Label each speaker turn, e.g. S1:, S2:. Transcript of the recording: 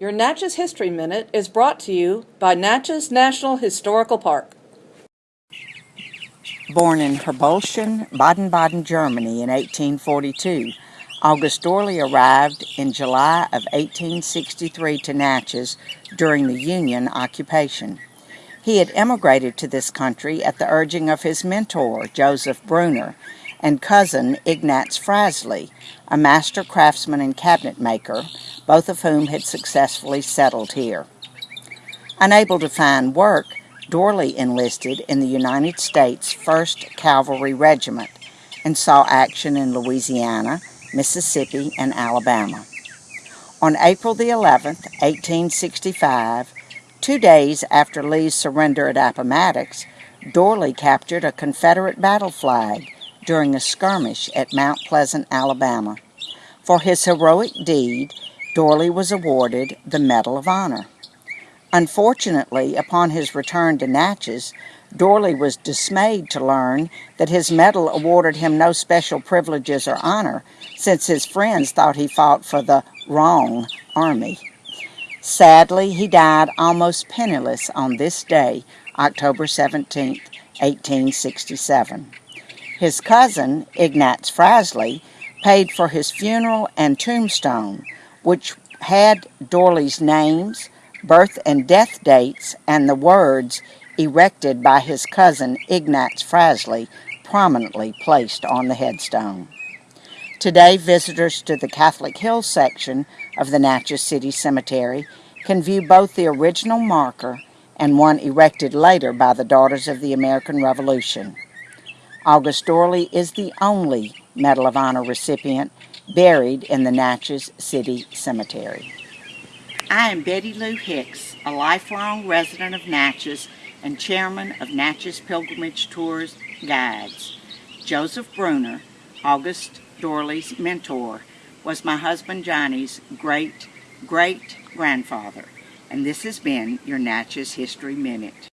S1: Your Natchez History Minute is brought to you by Natchez National Historical Park.
S2: Born in Herbolchen, Baden-Baden, Germany in 1842, August Dorley arrived in July of 1863 to Natchez during the Union occupation. He had emigrated to this country at the urging of his mentor, Joseph Bruner, and cousin Ignatz Frasley, a master craftsman and cabinet maker, both of whom had successfully settled here. Unable to find work, Dorley enlisted in the United States 1st Cavalry Regiment and saw action in Louisiana, Mississippi, and Alabama. On April the 11th, 1865, two days after Lee's surrender at Appomattox, Dorley captured a Confederate battle flag during a skirmish at Mount Pleasant, Alabama. For his heroic deed, Dorley was awarded the Medal of Honor. Unfortunately, upon his return to Natchez, Dorley was dismayed to learn that his medal awarded him no special privileges or honor, since his friends thought he fought for the wrong army. Sadly, he died almost penniless on this day, October 17, 1867. His cousin, Ignatz Frasley, paid for his funeral and tombstone, which had Dorley's names, birth and death dates, and the words erected by his cousin Ignatz Frasley prominently placed on the headstone. Today, visitors to the Catholic Hill section of the Natchez City Cemetery can view both the original marker and one erected later by the Daughters of the American Revolution. August Dorley is the only Medal of Honor recipient buried in the Natchez City Cemetery. I am Betty Lou Hicks, a lifelong resident of Natchez and chairman of Natchez Pilgrimage Tours Guides. Joseph Bruner, August Dorley's mentor, was my husband Johnny's great great grandfather, and this has been your Natchez History Minute.